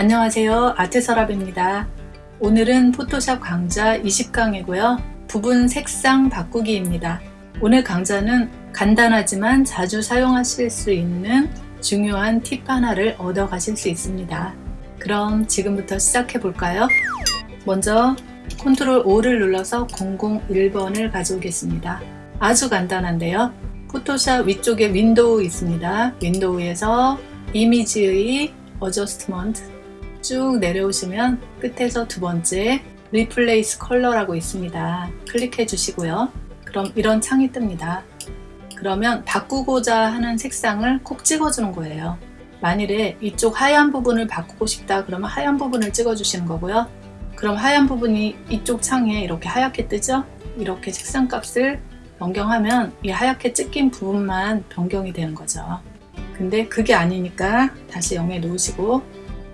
안녕하세요. 아트서랍입니다. 오늘은 포토샵 강좌 20강이고요. 부분 색상 바꾸기입니다. 오늘 강좌는 간단하지만 자주 사용하실 수 있는 중요한 팁 하나를 얻어 가실 수 있습니다. 그럼 지금부터 시작해 볼까요? 먼저 control O를 눌러서 001번을 가져오겠습니다. 아주 간단한데요. 포토샵 위쪽에 window 있습니다. window에서 image의 adjustment 쭉 내려오시면 끝에서 두 번째 replace color라고 있습니다. 클릭해 주시고요. 그럼 이런 창이 뜹니다. 그러면 바꾸고자 하는 색상을 콕 찍어주는 거예요. 만일에 이쪽 하얀 부분을 바꾸고 싶다 그러면 하얀 부분을 찍어 주시는 거고요. 그럼 하얀 부분이 이쪽 창에 이렇게 하얗게 뜨죠? 이렇게 색상 값을 변경하면 이 하얗게 찍힌 부분만 변경이 되는 거죠. 근데 그게 아니니까 다시 0에 놓으시고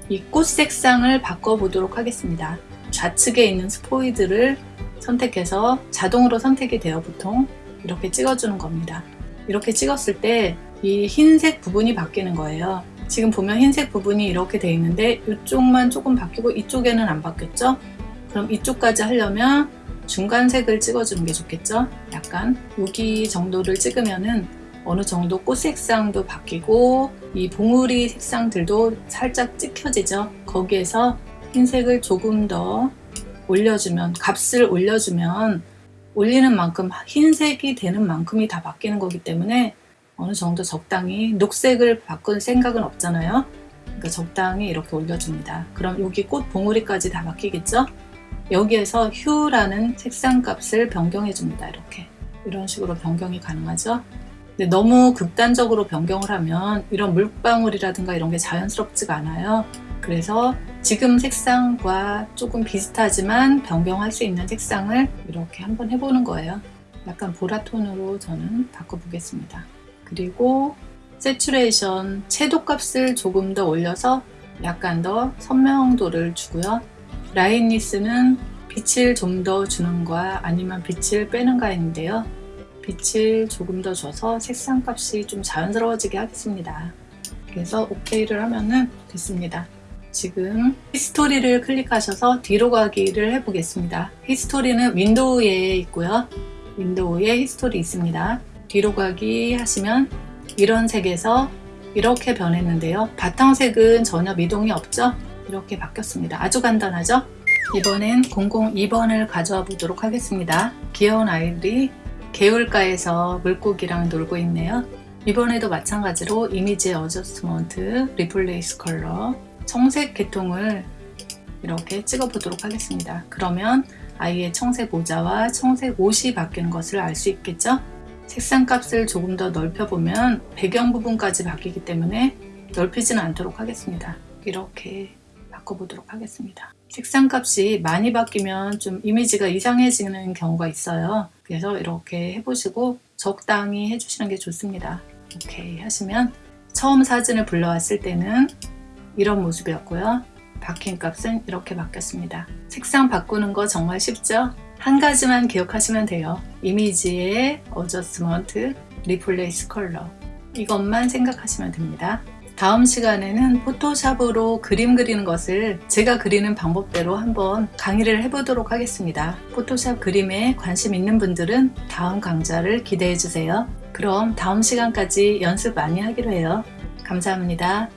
이 꽃 색상을 바꿔 보도록 하겠습니다. 좌측에 있는 스포이드를 선택해서 자동으로 선택이 되어 보통. 이렇게 찍어주는 겁니다. 이렇게 찍었을 때 이 흰색 부분이 바뀌는 거예요. 지금 보면 흰색 부분이 이렇게 되어 있는데 이쪽만 조금 바뀌고 이쪽에는 안 바뀌었죠? 그럼 이쪽까지 하려면 중간색을 찍어주는 게 좋겠죠? 약간 여기 정도를 찍으면은 어느 정도 꽃 색상도 바뀌고 이 봉우리 색상들도 살짝 찍혀지죠? 거기에서 흰색을 조금 더 올려주면 값을 올려주면 올리는 만큼 흰색이 되는 만큼이 다 바뀌는 거기 때문에 어느 정도 적당히 녹색을 바꿀 생각은 없잖아요. 그러니까 적당히 이렇게 올려줍니다. 그럼 여기 꽃 봉우리까지 다 바뀌겠죠? 여기에서 휴라는 색상 값을 변경해 줍니다 이렇게. 이런 식으로 변경이 가능하죠 근데 너무 극단적으로 변경을 하면 이런 물방울이라든가 이런 게 자연스럽지가 않아요. 그래서 지금 색상과 조금 비슷하지만 변경할 수 있는 색상을 이렇게 한번 해보는 거예요. 약간 보라톤으로 저는 바꿔보겠습니다. 그리고 세츄레이션 채도 값을 조금 더 올려서 약간 더 선명도를 주고요. 라인니스는 빛을 좀 더 주는 거야? 아니면 빛을 빼는가 인데요 빛을 조금 더 줘서 색상 값이 좀 자연스러워지게 하겠습니다. 그래서 OK를 하면은 됐습니다. 지금 history를 클릭하셔서 뒤로 가기를 해보겠습니다. history는 window에 있고요. window에 history 있습니다. 뒤로 가기 하시면 이런 색에서 이렇게 변했는데요. 바탕색은 전혀 미동이 없죠? 이렇게 바뀌었습니다. 아주 간단하죠? 이번엔 002번을 가져와 보도록 하겠습니다. 귀여운 아이들이 개울가에서 물고기랑 놀고 있네요. 이번에도 마찬가지로 image adjustment replace color 청색 계통을 이렇게 찍어 보도록 하겠습니다. 그러면 아이의 청색 모자와 청색 옷이 바뀌는 것을 알 수 있겠죠? 색상 값을 조금 더 넓혀 보면 배경 부분까지 바뀌기 때문에 넓히지는 않도록 하겠습니다. 이렇게 바꿔보도록 하겠습니다 색상 값이 많이 바뀌면 좀 이미지가 이상해지는 경우가 있어요. 그래서 이렇게 해보시고 적당히 해주시는 게 좋습니다. 오케이 하시면 처음 사진을 불러왔을 때는 이런 모습이었고요. 바뀐 값은 이렇게 바뀌었습니다. 색상 바꾸는 거 정말 쉽죠? 한 가지만 기억하시면 돼요. 이미지의 어저스먼트 replace color. 이것만 생각하시면 됩니다 다음 시간에는 포토샵으로 그림 그리는 것을 제가 그리는 방법대로 한번 강의를 해보도록 하겠습니다. 포토샵 그림에 관심 있는 분들은 다음 강좌를 기대해 주세요. 그럼 다음 시간까지 연습 많이 하기로 해요. 감사합니다.